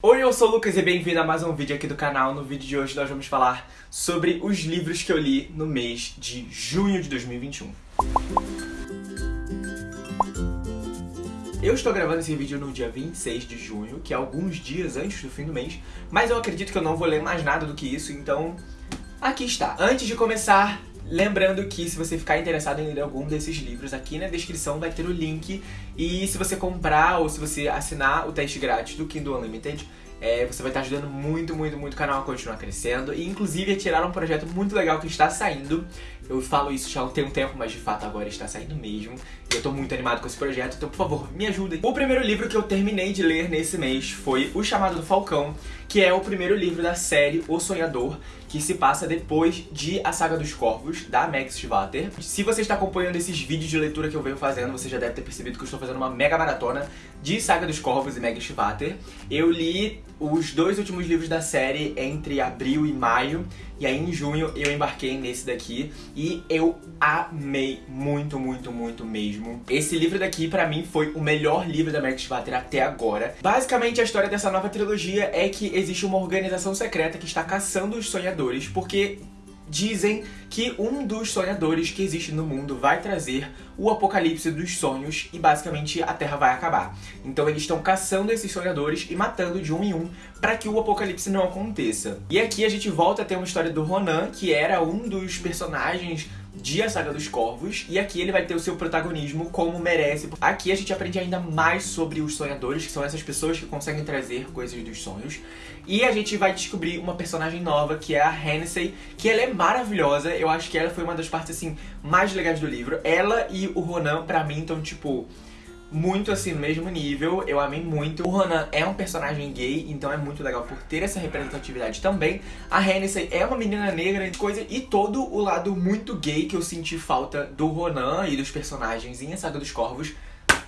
Oi, eu sou o Lucas e bem-vindo a mais um vídeo aqui do canal. No vídeo de hoje nós vamos falar sobre os livros que eu li no mês de junho de 2021. Eu estou gravando esse vídeo no dia 26 de junho, que é alguns dias antes do fim do mês, mas eu acredito que eu não vou ler mais nada do que isso, então aqui está. Antes de começar, Lembrando que se você ficar interessado em ler algum desses livros, aqui na descrição vai ter o link. E se você comprar ou se você assinar o teste grátis do Kindle Unlimited, é, você vai estar ajudando muito, muito, muito o canal a continuar crescendo. E inclusive a tirar um projeto muito legal que está saindo. Eu falo isso já tem um tempo, mas de fato agora está saindo mesmo. E eu tô muito animado com esse projeto, então por favor, me ajudem. O primeiro livro que eu terminei de ler nesse mês foi O Chamado do Falcão, que é o primeiro livro da série O Sonhador, que se passa depois de A Saga dos Corvos, da Max Schwatter. Se você está acompanhando esses vídeos de leitura que eu venho fazendo, você já deve ter percebido que eu estou fazendo uma mega maratona de Saga dos Corvos e Max Schwatter. Eu li os dois últimos livros da série entre abril e maio, e aí em junho eu embarquei nesse daqui, e eu amei muito, muito, muito mesmo. Esse livro daqui, pra mim, foi o melhor livro da Max Schwatter até agora. Basicamente, a história dessa nova trilogia é que existe uma organização secreta que está caçando os sonhadores, porque dizem que um dos sonhadores que existe no mundo vai trazer o apocalipse dos sonhos e basicamente a Terra vai acabar. Então eles estão caçando esses sonhadores e matando de um em um para que o apocalipse não aconteça. E aqui a gente volta a ter uma história do Ronan, que era um dos personagens de A Saga dos Corvos, e aqui ele vai ter o seu protagonismo como merece. Aqui a gente aprende ainda mais sobre os sonhadores, que são essas pessoas que conseguem trazer coisas dos sonhos. E a gente vai descobrir uma personagem nova, que é a Hennessy, que ela é maravilhosa, eu acho que ela foi uma das partes, assim, mais legais do livro. Ela e o Ronan, pra mim, estão, tipo muito assim, no mesmo nível, eu amei muito. O Ronan é um personagem gay, então é muito legal por ter essa representatividade também. A Hennessy é uma menina negra, coisa, e todo o lado muito gay que eu senti falta do Ronan e dos personagens em A Saga dos Corvos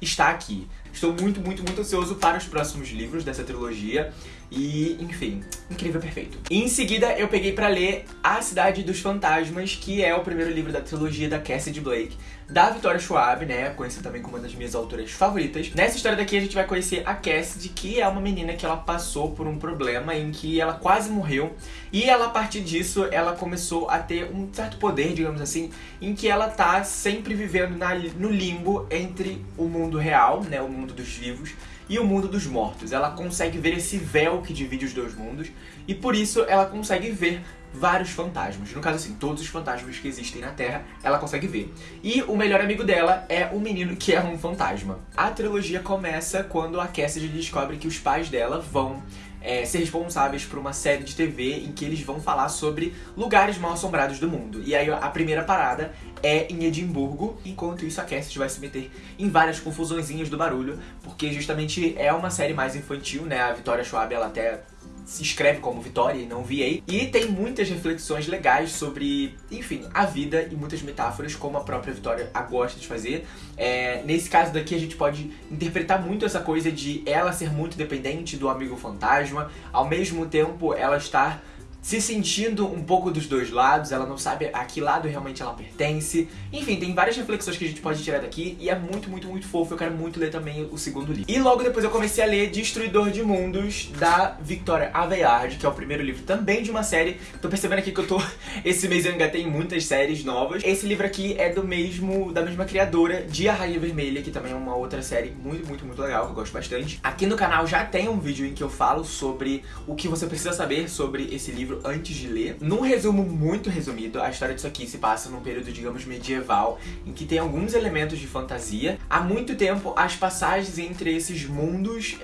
está aqui. Estou muito, muito, muito ansioso para os próximos livros dessa trilogia. E, enfim, incrível, perfeito. Em seguida, eu peguei pra ler A Cidade dos Fantasmas, que é o primeiro livro da trilogia da Cassidy Blake, da Victoria Schwab, né, conhecida também como uma das minhas autoras favoritas. Nessa história daqui, a gente vai conhecer a Cassidy, que é uma menina que ela passou por um problema em que ela quase morreu. E ela, a partir disso, ela começou a ter um certo poder, digamos assim, em que ela tá sempre vivendo na, no limbo entre o mundo real, né, o mundo dos vivos, e o mundo dos mortos. Ela consegue ver esse véu que divide os dois mundos e por isso ela consegue ver vários fantasmas. No caso assim, todos os fantasmas que existem na Terra, ela consegue ver. E o melhor amigo dela é um menino que é um fantasma. A trilogia começa quando a Cassidy descobre que os pais dela vão é, ser responsáveis por uma série de TV em que eles vão falar sobre lugares mal assombrados do mundo. E aí a primeira parada é em Edimburgo, enquanto isso a Cassidy vai se meter em várias confusõezinhas do barulho, porque justamente é uma série mais infantil, né? A Vitória Schwab, ela até se escreve como Vitória e não VA. E tem muitas reflexões legais sobre, enfim, a vida e muitas metáforas, como a própria Vitória gosta de fazer. É, nesse caso daqui a gente pode interpretar muito essa coisa de ela ser muito dependente do amigo fantasma, ao mesmo tempo ela estar se sentindo um pouco dos dois lados, ela não sabe a que lado realmente ela pertence. Enfim, tem várias reflexões que a gente pode tirar daqui e é muito, muito, muito fofo. Eu quero muito ler também o segundo livro. E logo depois eu comecei a ler Destruidor de Mundos, da Victoria Aveyard, que é o primeiro livro também de uma série. Tô percebendo aqui que eu tô... Esse mês eu engatei muitas séries novas. Esse livro aqui é do mesmo... da mesma criadora de A Rainha Vermelha, que também é uma outra série muito, muito, muito legal, que eu gosto bastante. Aqui no canal já tem um vídeo em que eu falo sobre o que você precisa saber sobre esse livro livro antes de ler. Num resumo muito resumido, a história disso aqui se passa num período, digamos, medieval, em que tem alguns elementos de fantasia. Há muito tempo, as passagens entre esses mundos,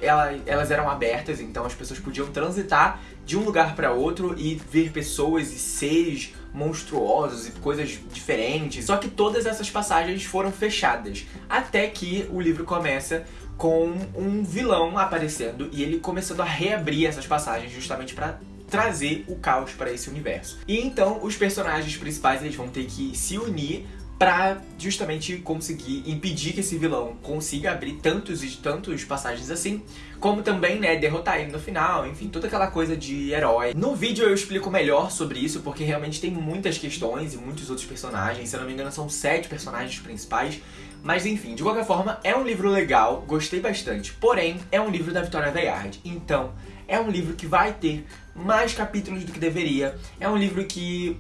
elas eram abertas, então as pessoas podiam transitar de um lugar para outro e ver pessoas e seres monstruosos e coisas diferentes. Só que todas essas passagens foram fechadas, até que o livro começa com um vilão aparecendo e ele começando a reabrir essas passagens justamente para trazer o caos para esse universo. E então os personagens principais eles vão ter que se unir para justamente conseguir impedir que esse vilão consiga abrir tantos e tantos passagens assim, como também, né, derrotar ele no final, enfim, toda aquela coisa de herói. No vídeo eu explico melhor sobre isso, porque realmente tem muitas questões e muitos outros personagens, se eu não me engano são sete personagens principais, mas enfim, de qualquer forma, é um livro legal, gostei bastante, porém, é um livro da Victoria Aveyard, então É um livro que vai ter mais capítulos do que deveria. É um livro que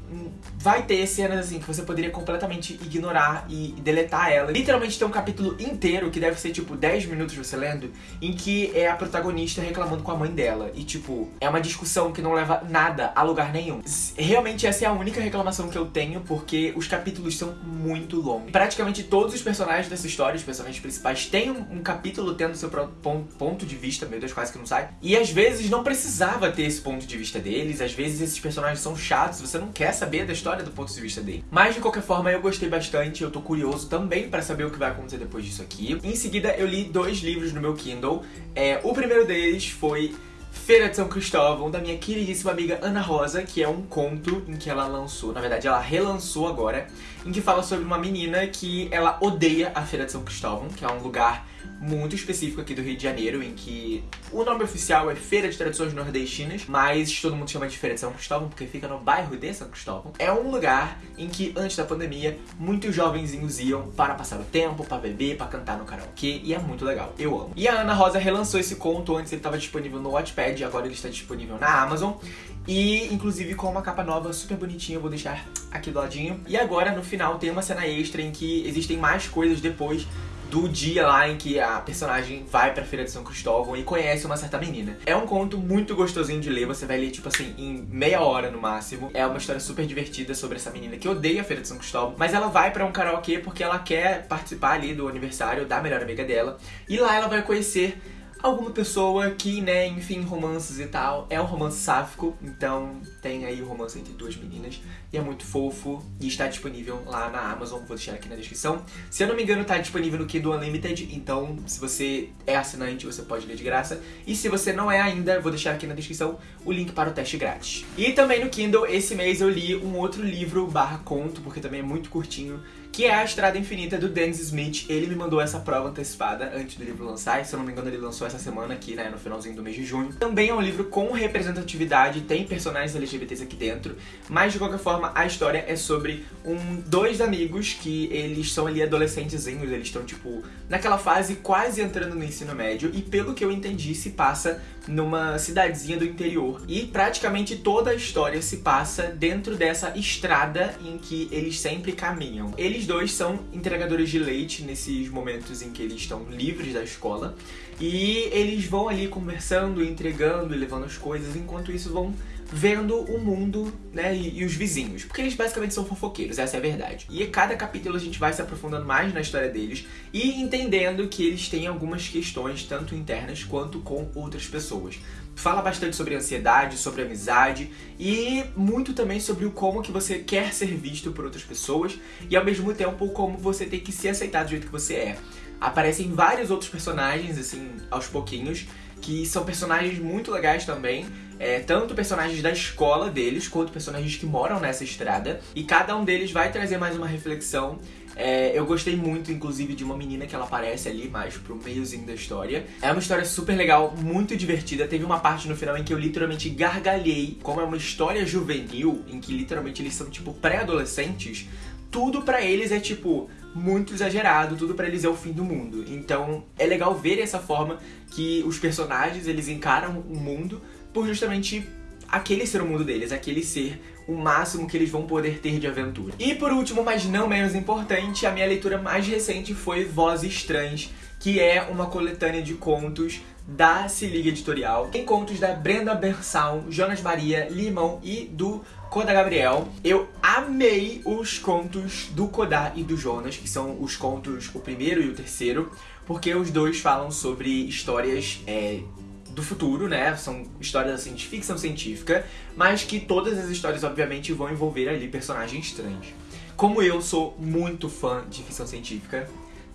vai ter cenas assim que você poderia completamente ignorar e deletar ela. Literalmente tem um capítulo inteiro que deve ser tipo 10 minutos você lendo, em que é a protagonista reclamando com a mãe dela. E tipo, é uma discussão que não leva nada a lugar nenhum. Realmente essa é a única reclamação que eu tenho, porque os capítulos são muito longos. Praticamente todos os personagens dessa história, os personagens principais, têm um, um capítulo tendo seu ponto de vista, meu Deus, quase que não sai. E às vezes não precisava ter esse ponto de vista deles, às vezes esses personagens são chatos, você não quer saber da história do ponto de vista dele. Mas de qualquer forma, eu gostei bastante, eu tô curioso também para saber o que vai acontecer depois disso aqui. Em seguida, eu li dois livros no meu Kindle. É, o primeiro deles foi Feira de São Cristóvão, da minha queridíssima amiga Ana Rosa, que é um conto em que ela lançou, na verdade ela relançou agora, em que fala sobre uma menina que ela odeia a Feira de São Cristóvão, que é um lugar muito específico aqui do Rio de Janeiro, em que o nome oficial é Feira de Tradições Nordestinas, mas todo mundo chama de Feira de São Cristóvão porque fica no bairro de São Cristóvão. É um lugar em que, antes da pandemia, muitos jovenzinhos iam para passar o tempo, para beber, para cantar no karaokê, e é muito legal. Eu amo. E a Ana Rosa relançou esse conto, antes ele estava disponível no Wattpad, agora ele está disponível na Amazon, e inclusive com uma capa nova super bonitinha, eu vou deixar aqui do ladinho. E agora, no final, tem uma cena extra em que existem mais coisas depois do dia lá em que a personagem vai pra Feira de São Cristóvão e conhece uma certa menina. É um conto muito gostosinho de ler, você vai ler, tipo assim, em meia hora no máximo. É uma história super divertida sobre essa menina que odeia a Feira de São Cristóvão, mas ela vai pra um karaokê porque ela quer participar ali do aniversário da melhor amiga dela. E lá ela vai conhecer alguma pessoa que, né, enfim, romances e tal. É um romance sáfico, então tem aí o romance entre duas meninas. E é muito fofo e está disponível lá na Amazon, vou deixar aqui na descrição. Se eu não me engano, tá disponível no Kindle Unlimited, então se você é assinante, você pode ler de graça. E se você não é ainda, vou deixar aqui na descrição o link para o teste grátis. E também no Kindle, esse mês eu li um outro livro barra conto, porque também é muito curtinho, que é A Estrada Infinita, do Dennis Smith. Ele me mandou essa prova antecipada antes do livro lançar, e se eu não me engano ele lançou essa semana aqui, né, no finalzinho do mês de junho. Também é um livro com representatividade, tem personagens LGBTs aqui dentro, mas de qualquer forma a história é sobre um, dois amigos que eles são ali adolescentezinhos, eles estão tipo naquela fase quase entrando no ensino médio, e pelo que eu entendi se passa numa cidadezinha do interior. E praticamente toda a história se passa dentro dessa estrada em que eles sempre caminham. Eles dois são entregadores de leite nesses momentos em que eles estão livres da escola. E eles vão ali conversando, entregando e levando as coisas, enquanto isso vão vendo o mundo, né, e, e, os vizinhos. Porque eles basicamente são fofoqueiros, essa é a verdade. E cada capítulo a gente vai se aprofundando mais na história deles e entendendo que eles têm algumas questões, tanto internas quanto com outras pessoas. Fala bastante sobre ansiedade, sobre amizade e muito também sobre o como que você quer ser visto por outras pessoas e ao mesmo tempo como você tem que se aceitar do jeito que você é. Aparecem vários outros personagens, assim, aos pouquinhos, que são personagens muito legais também, é, tanto personagens da escola deles, quanto personagens que moram nessa estrada, e cada um deles vai trazer mais uma reflexão. É, eu gostei muito, inclusive, de uma menina que ela aparece ali mais pro meiozinho da história. É uma história super legal, muito divertida. Teve uma parte no final em que eu literalmente gargalhei, como é uma história juvenil, em que literalmente eles são tipo pré-adolescentes. Tudo para eles é tipo muito exagerado, tudo para eles é o fim do mundo. Então é legal ver essa forma que os personagens eles encaram o mundo por justamente aquele ser o mundo deles, aquele ser o máximo que eles vão poder ter de aventura. E por último, mas não menos importante, a minha leitura mais recente foi Vozes Trans, que é uma coletânea de contos da Se Liga Editorial. Tem contos da Brenda Bersal, Jonas Maria, Limão e do Koda Gabriel. Eu amei os contos do Koda e do Jonas, que são os contos, o primeiro e o terceiro, porque os dois falam sobre histórias é, do futuro, né? São histórias assim de ficção científica, mas que todas as histórias, obviamente, vão envolver ali personagens trans. Como eu sou muito fã de ficção científica,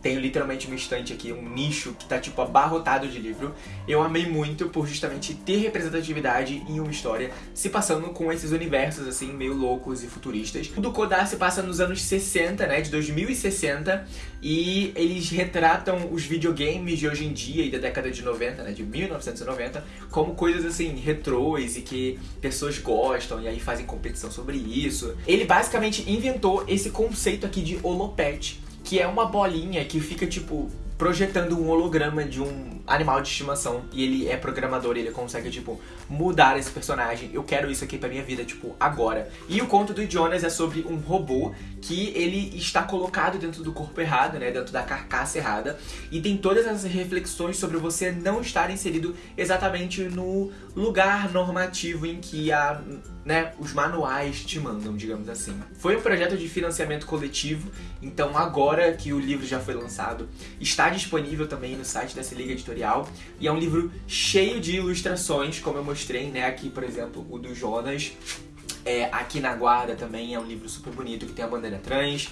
tenho literalmente uma estante aqui, um nicho que tá tipo abarrotado de livro. Eu amei muito por justamente ter representatividade em uma história se passando com esses universos assim meio loucos e futuristas. O do Kodar se passa nos anos 60, né, de 2060, e eles retratam os videogames de hoje em dia e da década de 90, né, de 1990, como coisas assim retrôs e que pessoas gostam e aí fazem competição sobre isso. Ele basicamente inventou esse conceito aqui de holopet, que é uma bolinha que fica, tipo, projetando um holograma de um animal de estimação e ele é programador ele consegue, tipo, mudar esse personagem. Eu quero isso aqui pra minha vida, tipo, agora. E o conto do Jonas é sobre um robô que ele está colocado dentro do corpo errado, né, dentro da carcaça errada, e tem todas essas reflexões sobre você não estar inserido exatamente no lugar normativo em que a né, os manuais te mandam, digamos assim. Foi um projeto de financiamento coletivo, então agora que o livro já foi lançado, está disponível também no site dessa Liga Editorial, e é um livro cheio de ilustrações, como eu mostrei, né, aqui, por exemplo, o do Jonas, é, aqui na Guarda também é um livro super bonito que tem a bandeira trans,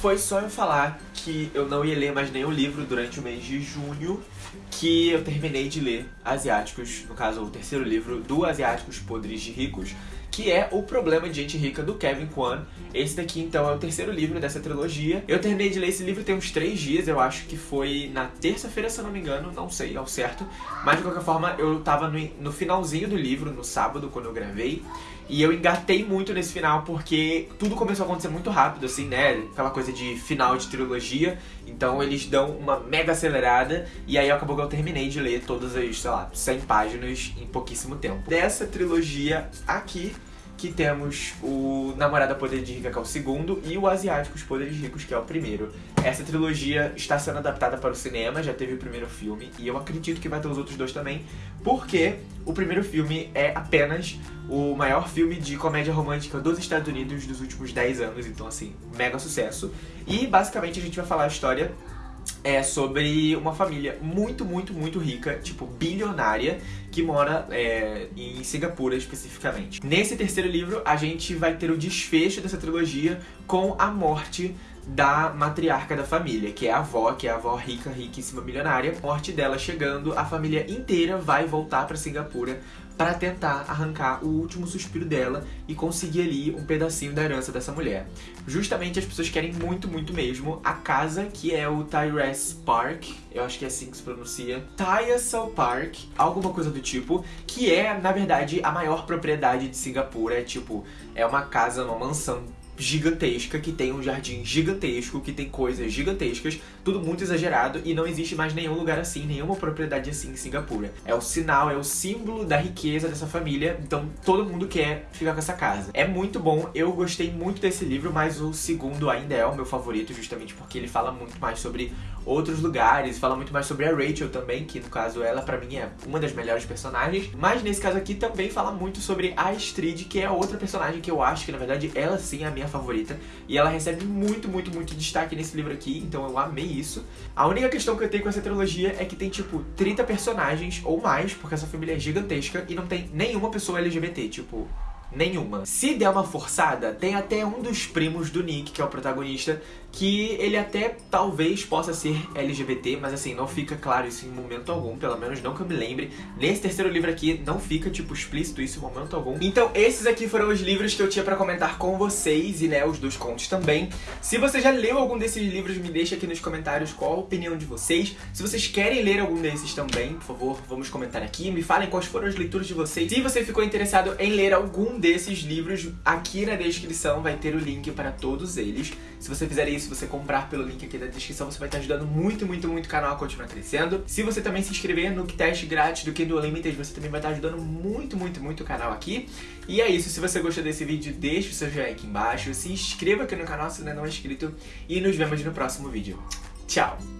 foi só eu falar que eu não ia ler mais nenhum livro durante o mês de junho que eu terminei de ler Asiáticos, no caso o terceiro livro do Asiáticos Podres de Ricos, que é O Problema de Gente Rica, do Kevin Kwan. Esse daqui, então, é o terceiro livro dessa trilogia. Eu terminei de ler esse livro tem uns três dias, eu acho que foi na terça-feira, se eu não me engano, não sei ao certo. Mas, de qualquer forma, eu tava no, no finalzinho do livro, no sábado, quando eu gravei. E eu engatei muito nesse final porque tudo começou a acontecer muito rápido, assim, né? Aquela coisa de final de trilogia. Então eles dão uma mega acelerada e aí acabou que eu terminei de ler todas as, sei lá, 100 páginas em pouquíssimo tempo. Dessa trilogia aqui, que temos o Namorada Poder de Rica, que é o segundo, e o Asiáticos Poderes Ricos, que é o primeiro. Essa trilogia está sendo adaptada para o cinema, já teve o primeiro filme, e eu acredito que vai ter os outros dois também, porque o primeiro filme é apenas o maior filme de comédia romântica dos Estados Unidos dos últimos 10 anos, então assim, mega sucesso. E basicamente a gente vai falar a história é sobre uma família muito, muito, muito rica, tipo bilionária, que mora é, em Singapura especificamente. Nesse terceiro livro, a gente vai ter o desfecho dessa trilogia com a morte da matriarca da família, que é a avó, que é a avó rica, riquíssima, milionária. Morte dela chegando, a família inteira vai voltar para Singapura para tentar arrancar o último suspiro dela e conseguir ali um pedacinho da herança dessa mulher. Justamente as pessoas querem muito, muito mesmo a casa que é o Tyrese Park, eu acho que é assim que se pronuncia, Tyrese Park, alguma coisa do tipo, que é, na verdade, a maior propriedade de Singapura, é tipo, é uma casa, uma mansão gigantesca, que tem um jardim gigantesco, que tem coisas gigantescas, tudo muito exagerado e não existe mais nenhum lugar assim, nenhuma propriedade assim em Singapura. É o sinal, é o símbolo da riqueza dessa família, então todo mundo quer ficar com essa casa. É muito bom, eu gostei muito desse livro, mas o segundo ainda é o meu favorito, justamente porque ele fala muito mais sobre outros lugares, fala muito mais sobre a Rachel também, que no caso ela pra mim é uma das melhores personagens, mas nesse caso aqui também fala muito sobre a Astrid, que é outra personagem que eu acho que na verdade ela sim é a minha minha favorita. E ela recebe muito, muito, muito destaque nesse livro aqui, então eu amei isso. A única questão que eu tenho com essa trilogia é que tem, tipo, 30 personagens ou mais, porque essa família é gigantesca e não tem nenhuma pessoa LGBT, tipo nenhuma. Se der uma forçada, tem até um dos primos do Nick, que é o protagonista, que ele até talvez possa ser LGBT, mas assim, não fica claro isso em momento algum, pelo menos não que eu me lembre. Nesse terceiro livro aqui não fica, tipo, explícito isso em momento algum. Então esses aqui foram os livros que eu tinha pra comentar com vocês, e né, os dos contos também. Se você já leu algum desses livros, me deixa aqui nos comentários qual a opinião de vocês. Se vocês querem ler algum desses também, por favor, vamos comentar aqui. Me falem quais foram as leituras de vocês. Se você ficou interessado em ler algum desses livros, aqui na descrição vai ter o link para todos eles. Se você fizer isso, você comprar pelo link aqui da descrição, você vai estar ajudando muito, muito, muito o canal a continuar crescendo. Se você também se inscrever no teste grátis do Kindle Unlimited, você também vai estar ajudando muito, muito, muito o canal aqui. E é isso, se você gostou desse vídeo, deixa o seu joinha aqui embaixo, se inscreva aqui no canal se ainda não é inscrito e nos vemos no próximo vídeo. Tchau!